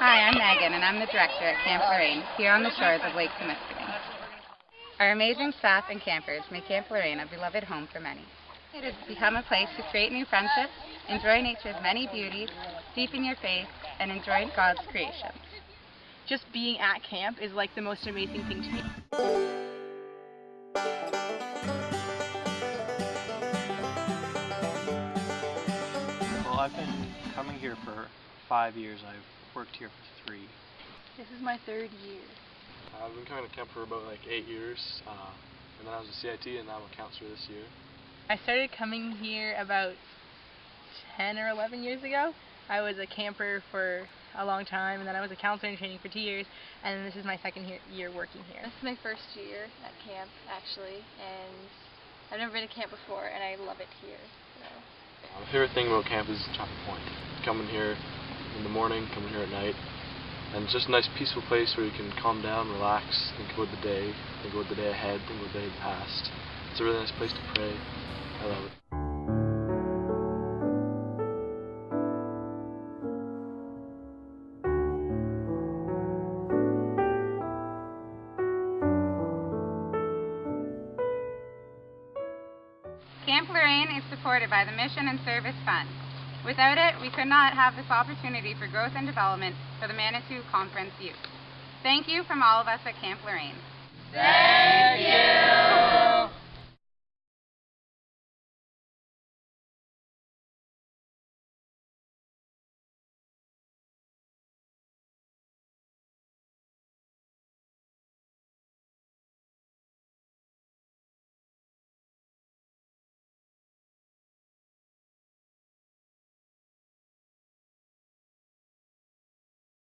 Hi, I'm Megan, and I'm the director at Camp Lorraine, here on the shores of Lake Temiskaming. Our amazing staff and campers make Camp Lorraine a beloved home for many. It has become a place to create new friendships, enjoy nature's many beauties, deepen your faith, and enjoy God's creation. Just being at camp is like the most amazing thing to me. Well, I've been coming here for five years. I've worked here for three. This is my third year. Uh, I've been coming to camp for about like eight years, uh, and then I was a CIT and now I'm a counselor this year. I started coming here about 10 or 11 years ago. I was a camper for a long time, and then I was a counselor in training for two years, and this is my second year, year working here. This is my first year at camp, actually, and I've never been to camp before, and I love it here. So. Uh, my favorite thing about camp is Chocolate Point. Coming here in the morning, coming here at night, and it's just a nice peaceful place where you can calm down, relax, think about the day, think about the day ahead, think about the day past. It's a really nice place to pray. I love it. Camp Lorraine is supported by the Mission and Service Fund. Without it, we could not have this opportunity for growth and development for the Manitou Conference youth. Thank you from all of us at Camp Lorraine. Thank you.